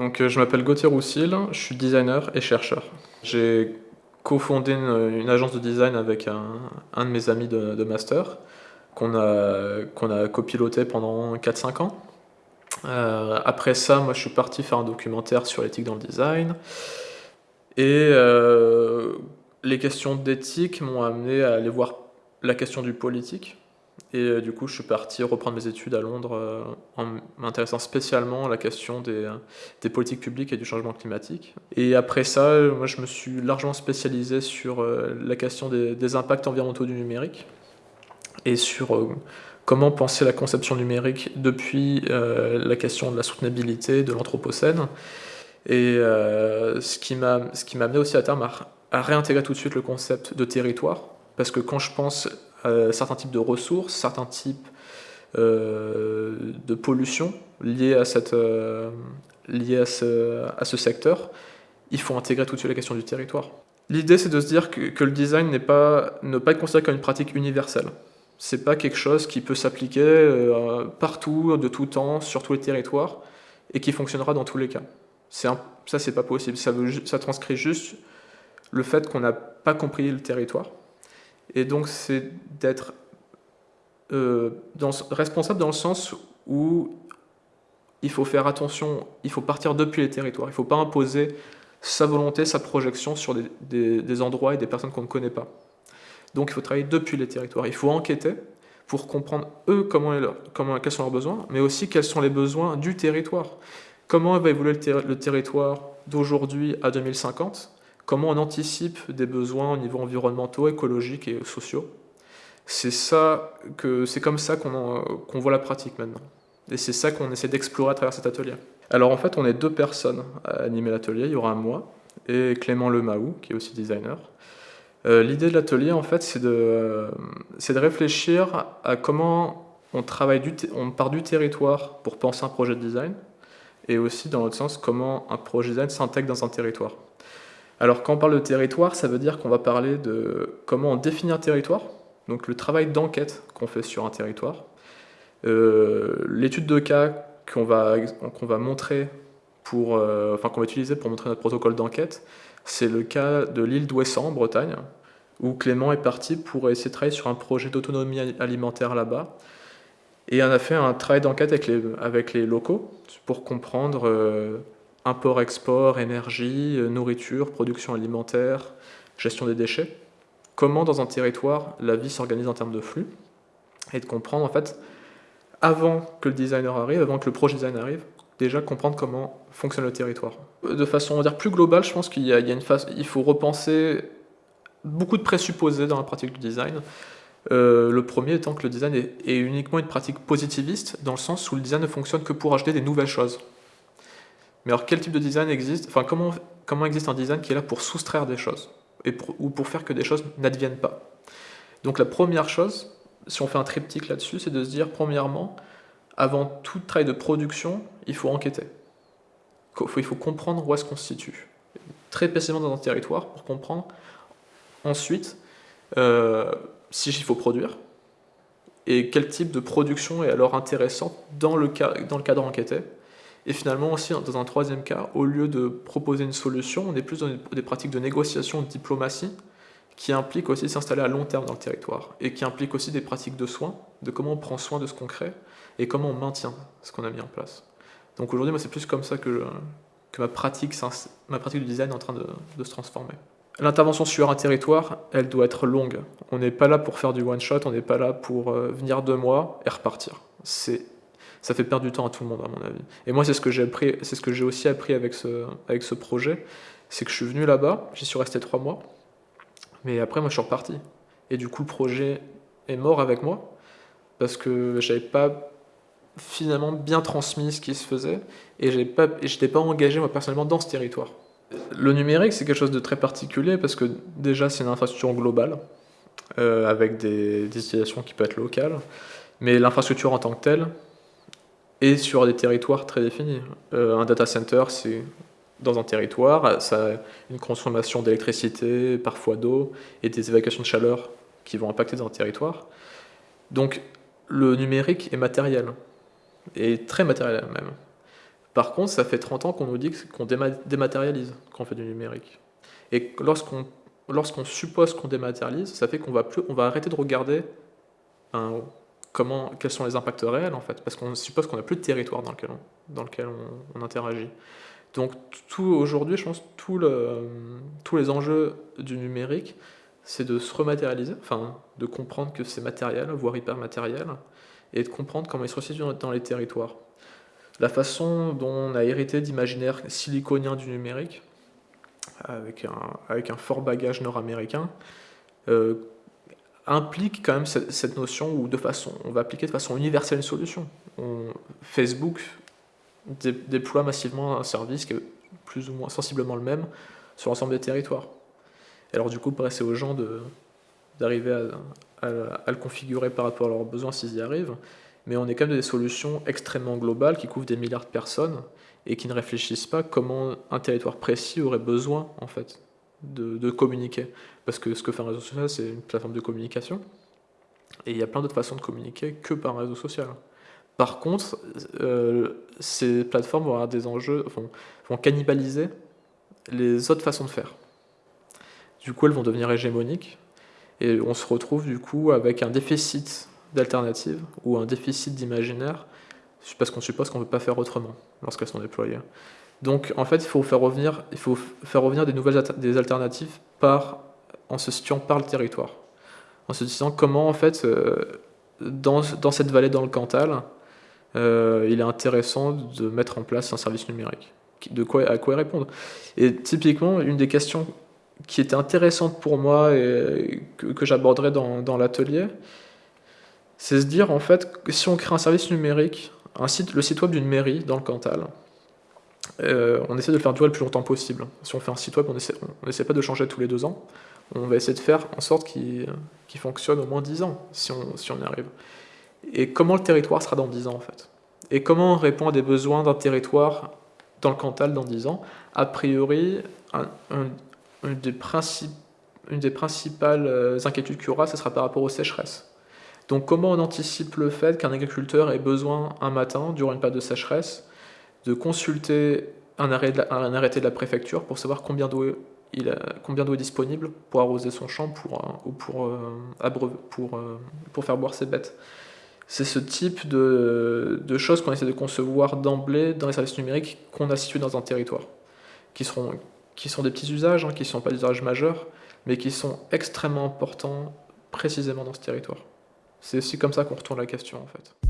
Donc, je m'appelle Gauthier Roussil, je suis designer et chercheur. J'ai cofondé une, agence de design avec un, de mes amis de, de master qu'on a, qu'on a copiloté pendant 4-5 ans. Euh, après ça, moi je suis parti faire un documentaire sur l'éthique dans le design. Et euh, les questions d'éthique m'ont amené à aller voir la question du politique. Et euh, du coup, je suis parti reprendre mes études à Londres euh, en m'intéressant spécialement à la question des, des, politiques publiques et du changement climatique. Et après ça, moi, je me suis largement spécialisé sur euh, la question des, impacts environnementaux du numérique et sur euh, comment penser la conception numérique depuis euh, la question de la soutenabilité, de l'anthropocène. Et euh, ce qui m'a amené aussi à terme à réintégrer tout de suite le concept de territoire, parce que quand je pense à certains types de ressources, certains types euh, de pollution liés à, cette, euh, à ce, secteur, il faut intégrer tout de suite la question du territoire. L'idée, c'est de se dire que, le design n'est pas, ne pas être considéré comme une pratique universelle. C'est pas quelque chose qui peut s'appliquer euh, partout, de tout temps, sur tous les territoires, et qui fonctionnera dans tous les cas. Un, ça, c'est pas possible. Ça transcrit juste le fait qu'on n'a pas compris le territoire. Et donc, c'est d'être euh, responsable dans le sens où il faut faire attention, il faut partir depuis les territoires. Il ne faut pas imposer sa volonté, sa projection sur des, endroits et des personnes qu'on ne connaît pas. Donc, il faut travailler depuis les territoires. Il faut enquêter pour comprendre, eux, comment, comment, quels sont leurs besoins, mais aussi quels sont les besoins du territoire. Comment va évoluer le territoire d'aujourd'hui à 2050 Comment on anticipe des besoins au niveau environnementaux, écologiques et sociaux C'est comme ça qu'on qu voit la pratique maintenant. Et c'est ça qu'on essaie d'explorer à travers cet atelier. Alors en fait, on est deux personnes à animer l'atelier. Il y aura moi et Clément Lemaou, qui est aussi designer. Euh, L'idée de l'atelier, en fait, c'est de, de réfléchir à comment on travaille, du on part du territoire pour penser un projet de design, et aussi, dans l'autre sens, comment un projet de design s'intègre dans un territoire. Alors quand on parle de territoire, ça veut dire qu'on va parler de comment on définit un territoire, donc le travail d'enquête qu'on fait sur un territoire, euh, l'étude de cas qu'on va, montrer pour, euh, qu'on va utiliser pour montrer notre protocole d'enquête, c'est le cas de l'île d'Ouessant en Bretagne, où Clément est parti pour essayer de travailler sur un projet d'autonomie alimentaire là-bas, et on a fait un travail d'enquête avec les, avec les locaux pour comprendre euh, import-export, énergie, euh, nourriture, production alimentaire, gestion des déchets. Comment dans un territoire la vie s'organise en termes de flux et de comprendre en fait avant que le designer arrive, avant que le projet design arrive, déjà comprendre comment fonctionne le territoire. De façon on va dire plus globale, je pense qu'il y, a, une phase, il faut repenser beaucoup de présupposés dans la pratique du design. Euh, le premier étant que le design est, est, uniquement une pratique positiviste, dans le sens où le design ne fonctionne que pour ajouter des nouvelles choses. Mais alors quel type de design existe Enfin, comment, comment existe un design qui est là pour soustraire des choses et ou pour faire que des choses n'adviennent pas? Donc la première chose, si on fait un triptyque là-dessus, c'est de se dire, premièrement, avant tout travail de production, il faut enquêter. Il faut comprendre où est-ce qu'on se situe. Très précisément dans un territoire pour comprendre ensuite euh, si il faut produire et quel type de production est alors intéressant dans le, dans le cadre enquêté et finalement aussi, dans un troisième cas, au lieu de proposer une solution, on est plus dans des pratiques de négociation, de diplomatie, qui impliquent aussi s'installer à long terme dans le territoire, et qui impliquent aussi des pratiques de soins, de comment on prend soin de ce qu'on crée, et comment on maintient ce qu'on a mis en place. Donc aujourd'hui, moi, c'est plus comme ça que, ma, pratique, ma pratique du design est en train de, de se transformer. L'intervention sur un territoire, elle doit être longue. On n'est pas là pour faire du one-shot, on n'est pas là pour euh, venir deux mois et repartir. C'est ça fait perdre du temps à tout le monde, à mon avis. Et moi, c'est ce que j'ai appris, c'est ce que j'ai aussi appris avec ce, avec ce projet, c'est que je suis venu là-bas, j'y suis resté trois mois, mais après, moi, je suis reparti. Et du coup, le projet est mort avec moi, parce que j'avais pas finalement bien transmis ce qui se faisait, et je n'étais pas engagé, moi, personnellement, dans ce territoire. Le numérique, c'est quelque chose de très particulier, parce que déjà, c'est une infrastructure globale, euh, avec des, des qui peuvent être locales, mais l'infrastructure en tant que telle, et sur des territoires très définis. Euh, un data center, c'est dans un territoire, ça a une consommation d'électricité, parfois d'eau, et des évacuations de chaleur qui vont impacter dans un territoire. Donc le numérique est matériel, et très matériel même. Par contre, ça fait 30 ans qu'on nous dit qu'on dématérialise quand on fait du numérique. Et lorsqu'on lorsqu'on suppose qu'on dématérialise, ça fait qu'on va, va arrêter de regarder comment, quels sont les impacts réels, en fait, parce qu'on suppose qu'on n'a plus de territoire dans lequel on, dans lequel on, interagit. Donc aujourd'hui, je pense, tout le, tous les enjeux du numérique, c'est de se rematérialiser, enfin, de comprendre que c'est matériel, voire hyper matériel, et de comprendre comment il se resitue dans les territoires. La façon dont on a hérité d'imaginaire siliconien du numérique, avec un, avec un fort bagage nord-américain, euh, implique quand même cette, notion où de façon, on va appliquer de façon universelle une solution. Facebook déploie massivement un service qui est plus ou moins sensiblement le même sur l'ensemble des territoires. alors du coup, c'est aux gens d'arriver à, à, le configurer par rapport à leurs besoins s'ils y arrivent, mais on est quand même des solutions extrêmement globales qui couvrent des milliards de personnes et qui ne réfléchissent pas comment un territoire précis aurait besoin en fait de, communiquer. Parce que ce que fait un réseau social, c'est une plateforme de communication, et il y a plein d'autres façons de communiquer que par un réseau social. Par contre, euh, ces plateformes vont avoir des enjeux, vont, cannibaliser les autres façons de faire. Du coup, elles vont devenir hégémoniques, et on se retrouve du coup avec un déficit d'alternatives ou un déficit d'imaginaire parce qu'on suppose qu'on ne peut pas faire autrement lorsqu'elles sont déployées. Donc en fait, il faut faire revenir, des nouvelles alternatives en se situant par le territoire. En se disant comment en fait, euh, dans, cette vallée dans le Cantal, euh, il est intéressant de mettre en place un service numérique. De quoi, à quoi répondre Et typiquement, une des questions qui était intéressante pour moi et que, j'aborderai dans, l'atelier, c'est se dire en fait si on crée un service numérique un site, le site web d'une mairie dans le Cantal. Euh, on essaie de le faire durer le plus longtemps possible. Si on fait un site web, on essaie, on essaie pas de changer tous les deux ans. On va essayer de faire en sorte qu'il fonctionne au moins 10 ans, si on, si on y arrive. Et comment le territoire sera dans 10 ans, en fait? Et comment on répond à des besoins d'un territoire dans le Cantal dans 10 ans? A priori, une, des une des principales euh, inquiétudes qu'il y aura, ce sera par rapport aux sécheresses. Donc comment on anticipe le fait qu'un agriculteur ait besoin un matin, durant une période de sécheresse, de consulter un, arrêté de la préfecture pour savoir combien d'eau est disponible pour arroser son champ pour, euh, ou pour, euh, pour, euh, pour, faire boire ses bêtes. C'est ce type de, choses qu'on essaie de concevoir d'emblée dans les services numériques qu'on a situés dans un territoire, qui, seront, qui sont des petits usages, hein, qui ne sont pas des usages majeurs, mais qui sont extrêmement importants précisément dans ce territoire. C'est aussi comme ça qu'on retourne la question en fait.